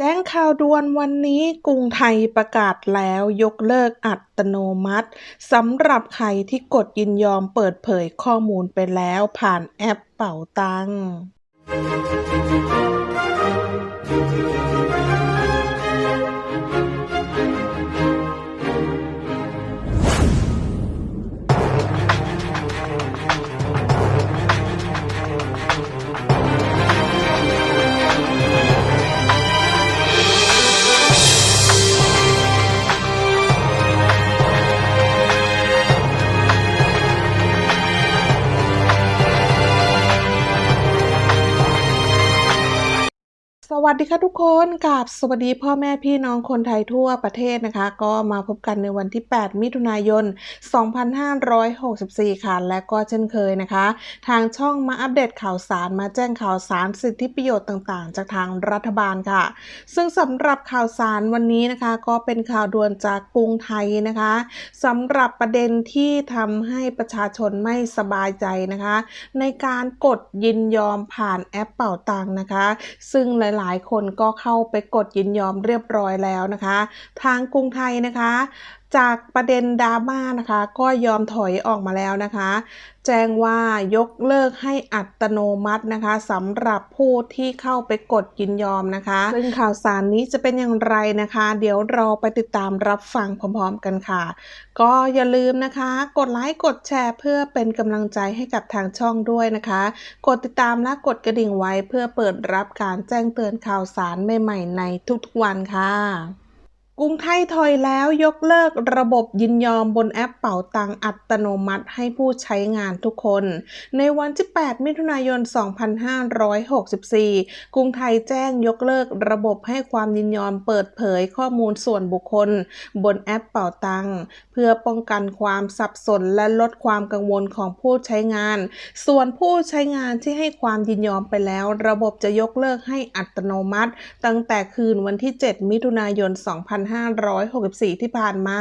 แจ้งข่าวด่วนวันนี้กรุงไทยประกาศแล้วยกเลิกอัตโนมัติสำหรับใครที่กดยินยอมเปิดเผยข้อมูลไปแล้วผ่านแอปเป่าตัง สวัสดีค่ะทุกคนกับสวัสดีพ่อแม่พี่น้องคนไทยทั่วประเทศนะคะ ก็มาพบกันในวันที่ 8 มิถุนายน 2564 ค่ะ และก็เช่นเคยนะคะ ทางช่องมาอัปเดตข่าวสารมาแจ้งข่าวสารสิทธิประโยชน์ต่างๆ จากทางรัฐบาลค่ะ ซึ่งสำหรับข่าวสารวันนี้นะคะ ก็เป็นข่าวด่วนจากกรุงไทยนะคะสำหรับประเด็นที่ทำให้ประชาชนไม่สบายใจนะคะ ในการกดยินยอมผ่านแอปเป่าตังค์นะคะ ซึ่งหลายลายคนก็เข้าไปกดยินยอมเรียบร้อยแล้วนะคะ ทางกรุงไทยนะคะ จากประเด็นดราม่านะคะ ก็ยอมถอยออกมาแล้วนะคะ แจ้งว่ายกเลิกให้อัตโนมัตินะคะสำหรับผู้ที่เข้าไปกดยินยอมนะคะ ซึ่งข่าวสารนี้จะเป็นอย่างไรนะคะ เดี๋ยวเราไปติดตามรับฟังพร้อมๆกันค่ะ ก็อย่าลืมนะคะ กดไลค์กดแชร์เพื่อเป็นกำลังใจให้กับทางช่องด้วยนะคะ กดติดตามและกดกระดิ่งไว้เพื่อเปิดรับการแจ้งเตือนข่าวสารใหม่ๆในทุกๆวันค่ะ กรุงไทยถอยแล้วยกเลิกระบบยินยอมบนแอปเป๋าตังอัตโนมัติให้ผู้ใช้งานทุกคน ในวันที่ 8 มิถุนายน 2564 กรุงไทยแจ้งยกเลิกระบบให้ความยินยอมเปิดเผยข้อมูลส่วนบุคคล บนแอปเป๋าตังเพื่อป้องกันความสับสนและลดความกังวลของผู้ใช้งาน ส่วนผู้ใช้งานที่ให้ความยินยอมไปแล้ว ระบบจะยกเลิกให้อัตโนมัติ ตั้งแต่คืนวันที่ 7 มิถุนายน 2 5 2564 ที่ผ่านมา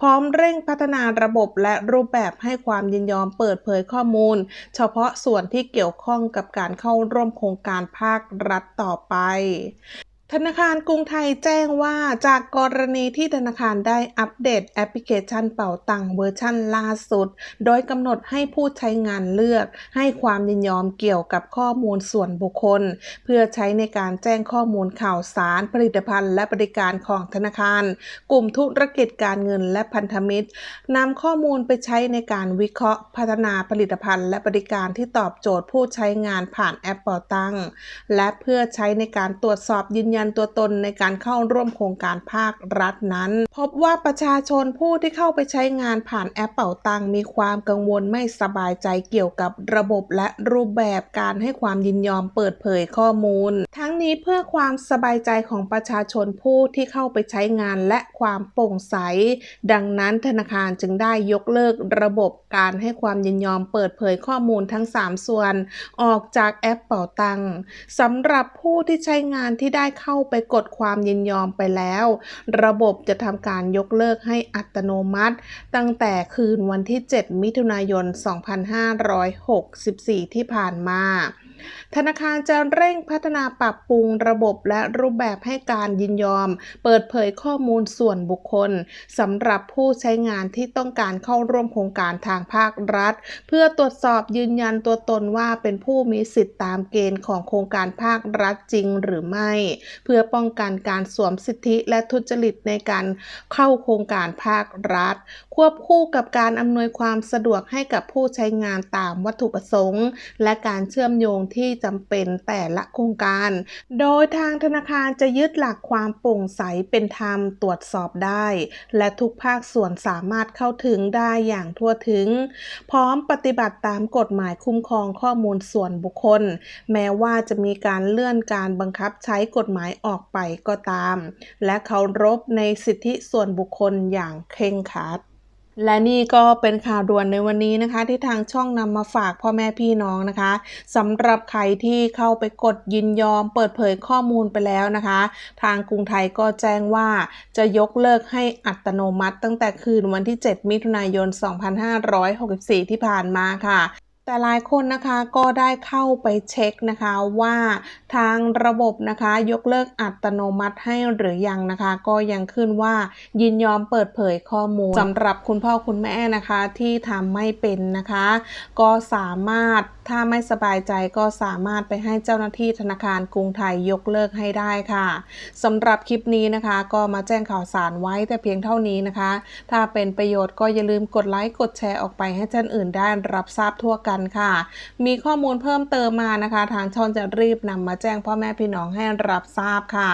พร้อมเร่งพัฒนาระบบและรูปแบบให้ความยินยอมเปิดเผยข้อมูล เฉพาะส่วนที่เกี่ยวข้องกับการเข้าร่วมโครงการภาครัฐต่อไป ธนาคารกรุงไทยแจ้งว่าจากกรณีที่ธนาคารได้อัปเดตแอปพลิเคชันเป๋าตังเวอร์ชันล่าสุด โดยกำหนดให้ผู้ใช้งานเลือก ให้ความยินยอมเกี่ยวกับข้อมูลส่วนบุคคล เพื่อใช้ในการแจ้งข้อมูลข่าวสารผลิตภัณฑ์และบริการของธนาคาร กลุ่มธุรกิจการเงินและพันธมิตรนำข้อมูลไปใช้ในการวิเคราะห์พัฒนาผลิตภัณฑ์ และบริการที่ตอบโจทย์ผู้ใช้งานผ่านแอปเป๋าตังและเพื่อใช้ในการตรวจสอบยืนยันตัวตนในการเข้าร่วมโครงการภาครัฐนั้น พบว่าประชาชนผู้ที่เข้าไปใช้งานผ่านแอปเป่าตังมีความกังวลไม่สบายใจเกี่ยวกับระบบและรูปแบบการให้ความยินยอมเปิดเผยข้อมูล ทั้งนี้เพื่อความสบายใจของประชาชนผู้ที่เข้าไปใช้งานและความโปร่งใส ดังนั้นธนาคารจึงได้ยกเลิกระบบการให้ความยินยอมเปิดเผยข้อมูลทั้ง 3 ส่วน ออกจากแอปเป่าตังสำหรับผู้ที่ใช้งานที่ได้เข้าาไปกดความยินยอมไปแล้ว ระบบจะทำการยกเลิกให้อัตโนมัติ ตั้งแต่คืนวันที่ 7 มิถุนายน 2564 ที่ผ่านมา ธนาคารจะเร่งพัฒนาปรับปรุงระบบและรูปแบบให้การยินยอม เปิดเผยข้อมูลส่วนบุคคลสำหรับผู้ใช้งานที่ต้องการเข้าร่วมโครงการทางภาครัฐ เพื่อตรวจสอบยืนยันตัวตนว่าเป็นผู้มีสิทธิตามเกณฑ์ของโครงการภาครัฐจริงหรือไม่ เพื่อป้องกันการสวมสิทธิและทุจริตในการเข้าโครงการภาครัฐ ควบคู่กับการอำนวยความสะดวกให้กับผู้ใช้งานตามวัตถุประสงค์ และการเชื่อมโยงที่จำเป็นแต่ละโครงการ โดยทางธนาคารจะยึดหลักความโปร่งใสเป็นธรรมตรวจสอบได้ และทุกภาคส่วนสามารถเข้าถึงได้อย่างทั่วถึง พร้อมปฏิบัติตามกฎหมายคุ้มครองข้อมูลส่วนบุคคล แม้ว่าจะมีการเลื่อนการบังคับใช้กฎหมายออกไปก็ตาม และเคารพในสิทธิส่วนบุคคลอย่างเคร่งครัด และนี่ก็เป็นข่าวด่วนในวันนี้นะคะ ที่ทางช่องนำมาฝากพ่อแม่พี่น้องนะคะสำหรับใครที่เข้าไปกดยินยอมเปิดเผยข้อมูลไปแล้วนะคะ ทางกรุงไทยก็แจ้งว่าจะยกเลิกให้อัตโนมัติ ตั้งแต่คืนวันที่ 7 มิถุนายน 2564 ที่ผ่านมาค่ะ แต่หลายคนนะคะก็ได้เข้าไปเช็คนะคะว่าทางระบบนะคะยกเลิกอัตโนมัติให้หรือยังนะคะ ก็ยังขึ้นว่ายินยอมเปิดเผยข้อมูลสำหรับคุณพ่อคุณแม่นะคะที่ทำไม่เป็นนะคะ ก็สามารถถ้าไม่สบายใจก็สามารถไปให้เจ้าหน้าที่ธนาคารกรุงไทยยกเลิกให้ได้ค่ะสำหรับคลิปนี้นะคะ ก็มาแจ้งข่าวสารไว้แต่เพียงเท่านี้นะคะ ถ้าเป็นประโยชน์ก็อย่าลืมกดไลค์กดแชร์ออกไปให้ท่านอื่นได้รับทราบทั่วกันค่ะ มีข้อมูลเพิ่มเติมมานะคะ ทางช่องจะรีบนำมาแจ้งพ่อแม่พี่น้องให้รับทราบค่ะ